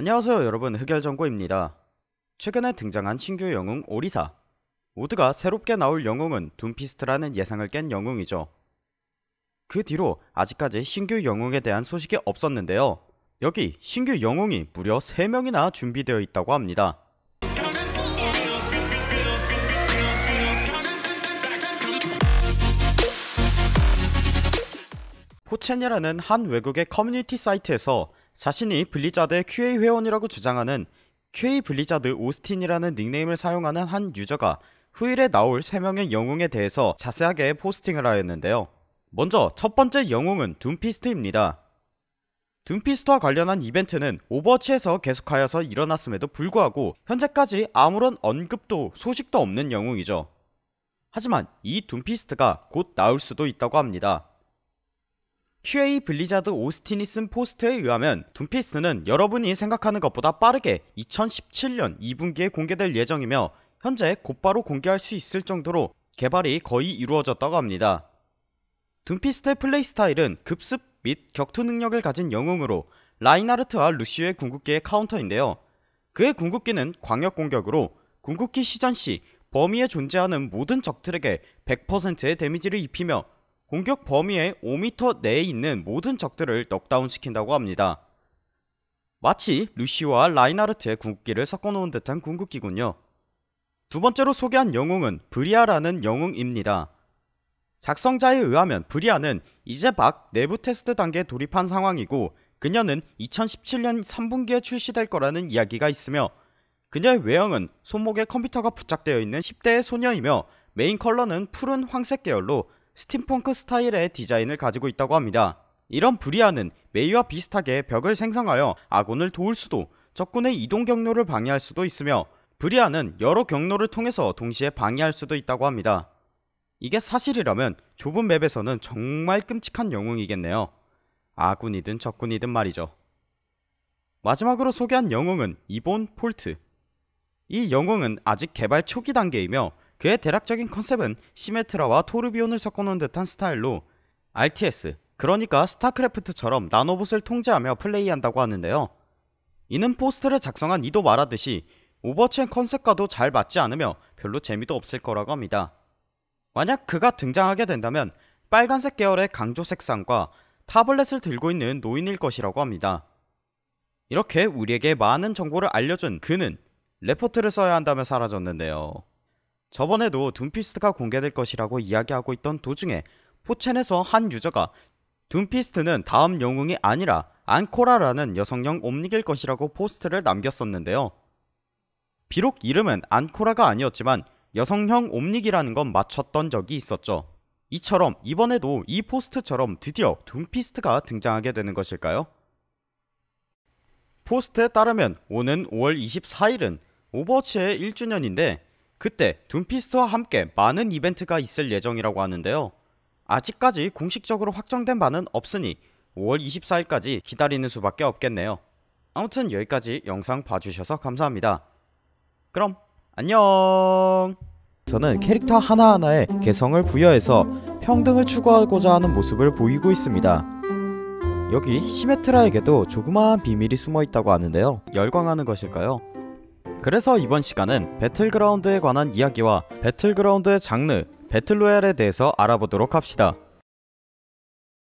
안녕하세요 여러분. 흑열정구입니다. 최근에 등장한 신규 영웅 오리사. 모두가 새롭게 나올 영웅은 둠피스트라는 예상을 깬 영웅이죠. 그 뒤로 아직까지 신규 영웅에 대한 소식이 없었는데요. 여기 신규 영웅이 무려 3명이나 준비되어 있다고 합니다. 4chan이라는 한 외국의 커뮤니티 사이트에서 자신이 블리자드의 QA 회원이라고 주장하는 QA 블리자드 오스틴이라는 닉네임을 사용하는 한 유저가 후일에 나올 3명의 영웅에 대해서 자세하게 posting을 하였는데요. 먼저 첫번째 영웅은 둠피스트입니다. 둠피스트와 관련한 이벤트는 오버워치에서 계속하여서 일어났음에도 불구하고 현재까지 아무런 언급도 소식도 없는 영웅이죠. 하지만 이 둠피스트가 곧 나올 수도 있다고 합니다 QA 블리자드 오스틴이 쓴 포스트에 의하면 둠피스트는 여러분이 생각하는 것보다 빠르게 2017년 2분기에 공개될 예정이며 현재 곧바로 공개할 수 있을 정도로 개발이 거의 이루어졌다고 합니다. 둠피스트의 플레이 스타일은 급습 및 격투 능력을 가진 영웅으로 라인하르트와 루시오의 궁극기의 카운터인데요. 그의 궁극기는 광역 공격으로 궁극기 시전 시 범위에 존재하는 모든 적들에게 100%의 데미지를 입히며 공격 범위의 5m 내에 있는 모든 적들을 넉다운 시킨다고 합니다. 마치 루시오와 라인하르트의 궁극기를 섞어놓은 듯한 궁극기군요. 두 번째로 소개한 영웅은 브리아라는 영웅입니다. 작성자에 의하면 브리아는 이제 막 내부 테스트 단계에 돌입한 상황이고 그녀는 2017년 3분기에 출시될 거라는 이야기가 있으며 그녀의 외형은 손목에 컴퓨터가 부착되어 있는 10대의 소녀이며 메인 컬러는 푸른 황색 계열로 스팀펑크 스타일의 디자인을 가지고 있다고 합니다. 이런 브리아는 메이와 비슷하게 벽을 생성하여 아군을 도울 수도 적군의 이동 경로를 방해할 수도 있으며 브리아는 여러 경로를 통해서 동시에 방해할 수도 있다고 합니다. 이게 사실이라면 좁은 맵에서는 정말 끔찍한 영웅이겠네요. 아군이든 적군이든 말이죠. 마지막으로 소개한 영웅은 이본 폴트. 이 영웅은 아직 개발 초기 단계이며 그의 대략적인 컨셉은 시메트라와 토르비욘을 섞어놓은 듯한 스타일로 RTS 그러니까 스타크래프트처럼 나노봇을 통제하며 플레이한다고 하는데요. 이는 포스트를 작성한 이도 말하듯이 오버워치의 컨셉과도 잘 맞지 않으며 별로 재미도 없을 거라고 합니다. 만약 그가 등장하게 된다면 빨간색 계열의 강조 색상과 타블렛을 들고 있는 노인일 것이라고 합니다. 이렇게 우리에게 많은 정보를 알려준 그는 레포트를 써야 한다며 사라졌는데요 저번에도 둠피스트가 공개될 것이라고 이야기하고 있던 도중에 포챈에서 한 유저가 둠피스트는 다음 영웅이 아니라 안코라라는 여성형 옴닉일 것이라고 포스트를 남겼었는데요. 비록 이름은 안코라가 아니었지만 여성형 옴닉이라는 건 맞췄던 적이 있었죠. 이처럼 이번에도 이 포스트처럼 드디어 둠피스트가 등장하게 되는 것일까요? 포스트에 따르면 오는 5월 24일은 오버워치의 1주년인데 그때 둠피스트와 함께 많은 이벤트가 있을 예정이라고 하는데요. 아직까지 공식적으로 확정된 바는 없으니 5월 24일까지 기다리는 수밖에 없겠네요. 아무튼 여기까지 영상 봐주셔서 감사합니다. 그럼 안녕! 저는 캐릭터 하나하나에 개성을 부여해서 평등을 추구하고자 하는 모습을 보이고 있습니다. 여기 시메트라에게도 조그마한 비밀이 숨어있다고 하는데요. 열광하는 것일까요? 그래서 이번 시간은 배틀그라운드에 관한 이야기와 배틀그라운드의 장르, 배틀로얄에 대해서 알아보도록 합시다.